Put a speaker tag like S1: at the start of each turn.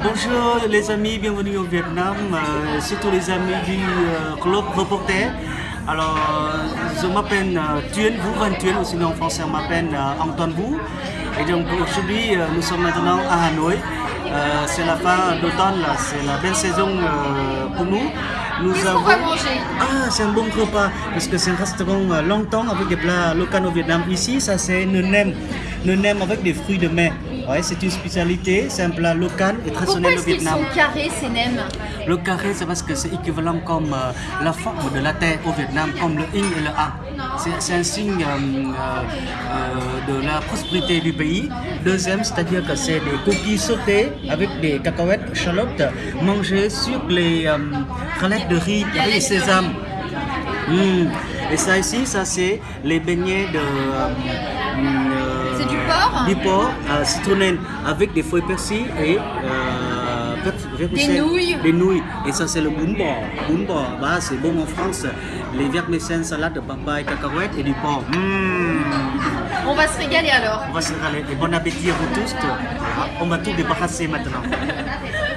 S1: Bonjour les amis, bienvenue au Vietnam, euh, surtout les amis du euh, club reporter. Alors, je m'appelle euh, Thuyen, Vũ Văn ou sinon en français on m'appelle euh, Antoine Vũ. Et donc aujourd'hui, euh, nous sommes maintenant à Hanoï. Euh, c'est la fin d'automne, c'est la belle saison euh, pour nous. Nous
S2: Qu'est-ce qu'on va manger
S1: Ah, c'est un bon repas, parce que c'est un restaurant euh, longtemps avec des plats locaux au Vietnam. Ici, ça c'est une nem, une nem avec des fruits de mer. Ouais, c'est une spécialité, c'est un plat local et
S2: Pourquoi
S1: traditionnel au Vietnam.
S2: sont carrés ces nems
S1: Le carré, c'est parce que c'est équivalent comme euh, la forme de la terre au Vietnam, comme le yin et le a. C'est- un signe euh, de la prospérité du pays. Deuxième, c'est-à-dire que c'est des cookies sautés avec des cacahuètes, échalotes, mangées sur les galettes de riz du sésame. Mm. Et ça ici, ça c'est les beignets de... euh,
S2: C'est du porc
S1: Du porc euh, avec des feuilles persil et... euh.
S2: Des nouilles.
S1: Des nouilles. Et ça c'est le. Bún bò, bah, c'est bon en France. Les vermicelles, salade de papaye, cacahuètes et du porc. Mm.
S2: On va se régaler alors.
S1: On va se régaler. Et bon appétit à vous tous. On va tout débarrasser maintenant.